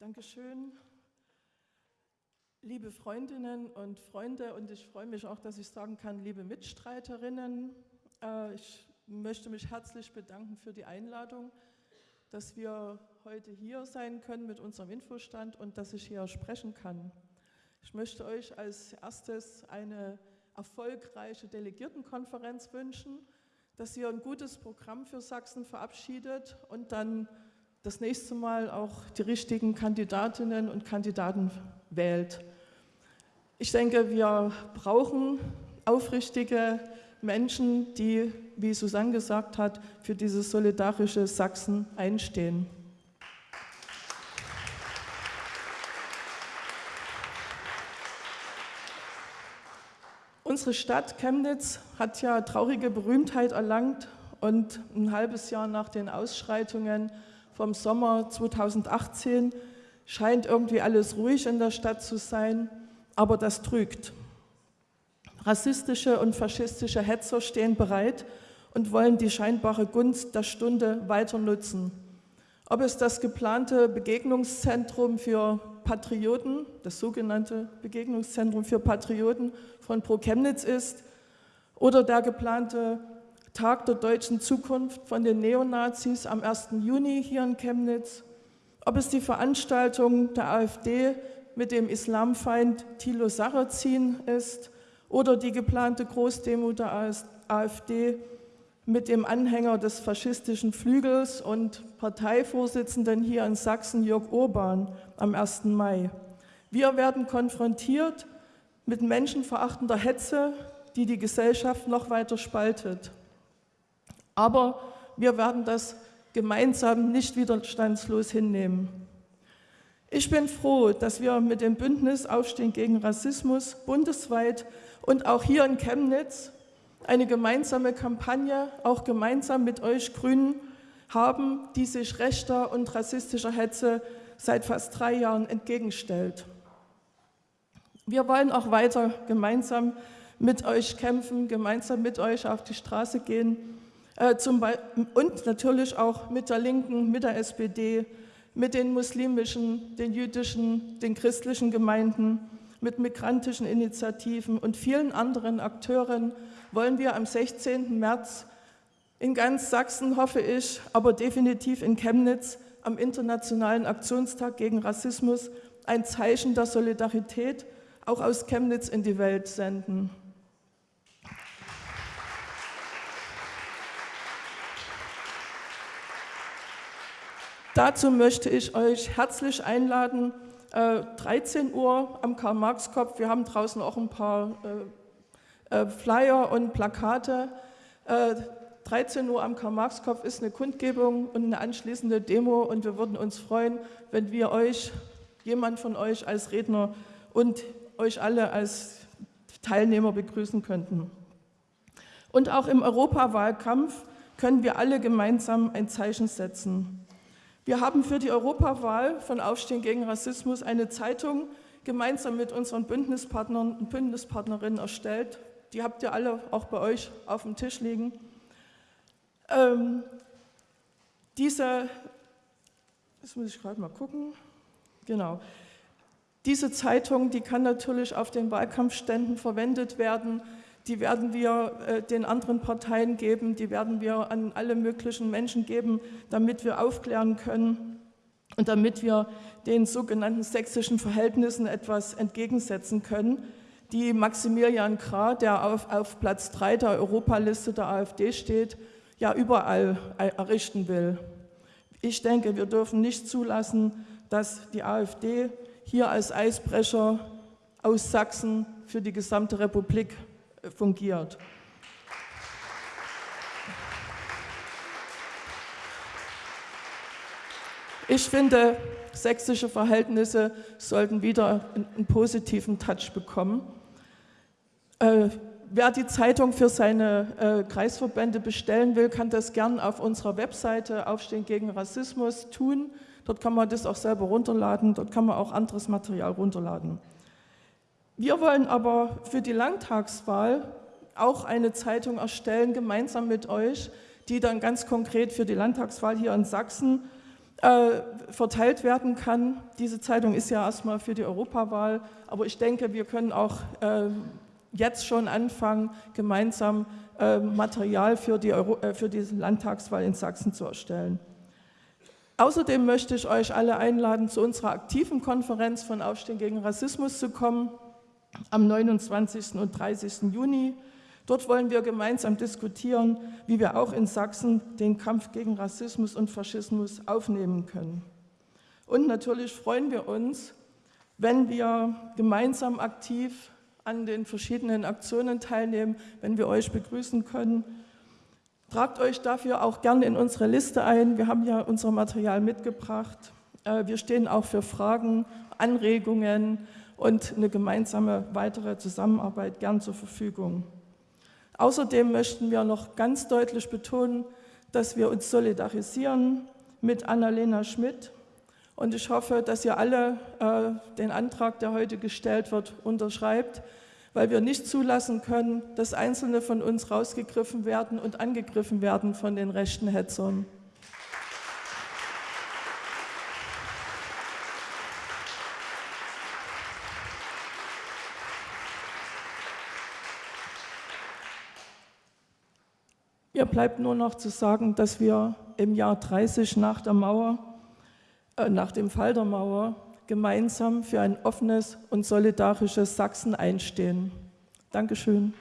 Dankeschön. Liebe Freundinnen und Freunde, und ich freue mich auch, dass ich sagen kann, liebe Mitstreiterinnen, äh, ich möchte mich herzlich bedanken für die Einladung, dass wir heute hier sein können mit unserem Infostand und dass ich hier sprechen kann. Ich möchte euch als erstes eine erfolgreiche Delegiertenkonferenz wünschen, dass ihr ein gutes Programm für Sachsen verabschiedet und dann das nächste Mal auch die richtigen Kandidatinnen und Kandidaten wählt. Ich denke, wir brauchen aufrichtige Menschen, die, wie Susanne gesagt hat, für dieses solidarische Sachsen einstehen. Unsere Stadt Chemnitz hat ja traurige Berühmtheit erlangt und ein halbes Jahr nach den Ausschreitungen vom Sommer 2018 scheint irgendwie alles ruhig in der Stadt zu sein, aber das trügt. Rassistische und faschistische Hetzer stehen bereit und wollen die scheinbare Gunst der Stunde weiter nutzen. Ob es das geplante Begegnungszentrum für Patrioten, das sogenannte Begegnungszentrum für Patrioten von Pro Chemnitz ist oder der geplante Tag der deutschen Zukunft von den Neonazis am 1. Juni hier in Chemnitz, ob es die Veranstaltung der AfD mit dem Islamfeind Thilo Sarrazin ist oder die geplante Großdemo der AfD mit dem Anhänger des faschistischen Flügels und Parteivorsitzenden hier in Sachsen, Jörg Urban, am 1. Mai. Wir werden konfrontiert mit menschenverachtender Hetze, die die Gesellschaft noch weiter spaltet. Aber wir werden das gemeinsam nicht widerstandslos hinnehmen. Ich bin froh, dass wir mit dem Bündnis Aufstehen gegen Rassismus bundesweit und auch hier in Chemnitz eine gemeinsame Kampagne, auch gemeinsam mit euch Grünen, haben, die sich rechter und rassistischer Hetze seit fast drei Jahren entgegenstellt. Wir wollen auch weiter gemeinsam mit euch kämpfen, gemeinsam mit euch auf die Straße gehen und natürlich auch mit der Linken, mit der SPD, mit den muslimischen, den jüdischen, den christlichen Gemeinden, mit migrantischen Initiativen und vielen anderen Akteuren wollen wir am 16. März in ganz Sachsen, hoffe ich, aber definitiv in Chemnitz am Internationalen Aktionstag gegen Rassismus ein Zeichen der Solidarität auch aus Chemnitz in die Welt senden. Dazu möchte ich euch herzlich einladen, 13 äh, Uhr am Karl-Marx-Kopf. Wir haben draußen auch ein paar äh, äh, Flyer und Plakate. 13 Uhr am Karl-Marx-Kopf ist eine Kundgebung und eine anschließende Demo und wir würden uns freuen, wenn wir euch, jemand von euch als Redner und euch alle als Teilnehmer begrüßen könnten. Und auch im Europawahlkampf können wir alle gemeinsam ein Zeichen setzen. Wir haben für die Europawahl von Aufstehen gegen Rassismus eine Zeitung gemeinsam mit unseren Bündnispartnern und Bündnispartnerinnen erstellt. Die habt ihr alle auch bei euch auf dem Tisch liegen. Ähm, diese, das muss ich gerade mal gucken, genau, diese Zeitung, die kann natürlich auf den Wahlkampfständen verwendet werden, die werden wir äh, den anderen Parteien geben, die werden wir an alle möglichen Menschen geben, damit wir aufklären können und damit wir den sogenannten sächsischen Verhältnissen etwas entgegensetzen können, die Maximilian Krah, der auf, auf Platz 3 der Europaliste der AfD steht, ja überall errichten will. Ich denke, wir dürfen nicht zulassen, dass die AfD hier als Eisbrecher aus Sachsen für die gesamte Republik äh, fungiert. Ich finde, sächsische Verhältnisse sollten wieder einen, positiven Touch bekommen. Äh, wer die Zeitung für seine äh, Kreisverbände bestellen will, kann das gern auf unserer Webseite Aufstehen gegen Rassismus tun. Dort kann man das auch selber runterladen, dort kann man auch anderes Material runterladen. Wir wollen aber für die Landtagswahl auch eine Zeitung erstellen, gemeinsam mit euch, die dann ganz konkret für die Landtagswahl hier in Sachsen äh, verteilt werden kann. Diese Zeitung ist ja erstmal für die Europawahl, aber ich denke, wir können auch äh, jetzt schon anfangen, gemeinsam äh, Material für die, Euro, äh, für die Landtagswahl in Sachsen zu erstellen. Außerdem möchte ich euch alle einladen, zu unserer aktiven Konferenz von Aufstehen gegen Rassismus zu kommen, am 29. und 30. Juni. Dort wollen wir gemeinsam diskutieren, wie wir auch in Sachsen den Kampf gegen Rassismus und Faschismus aufnehmen können. Und natürlich freuen wir uns, wenn wir gemeinsam aktiv an den verschiedenen Aktionen teilnehmen, wenn wir euch begrüßen können Tragt euch dafür auch gerne in unsere Liste ein. Wir haben ja unser Material mitgebracht. Äh, wir stehen auch für Fragen, Anregungen und eine gemeinsame weitere Zusammenarbeit gern zur Verfügung. Außerdem möchten wir noch ganz deutlich betonen, dass wir uns solidarisieren mit Annalena Schmidt. Und ich hoffe, dass ihr alle äh, den Antrag, der heute gestellt wird, unterschreibt, weil wir nicht zulassen können, dass Einzelne von uns rausgegriffen werden und angegriffen werden von den rechten Hetzern. Mir bleibt nur noch zu sagen, dass wir im Jahr 30 nach der Mauer, äh, nach dem Fall der Mauer, gemeinsam für ein offenes und solidarisches Sachsen einstehen. Dankeschön.